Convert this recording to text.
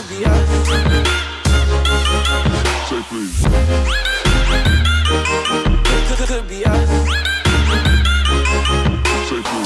to be us. Say please. Could be us. Say please.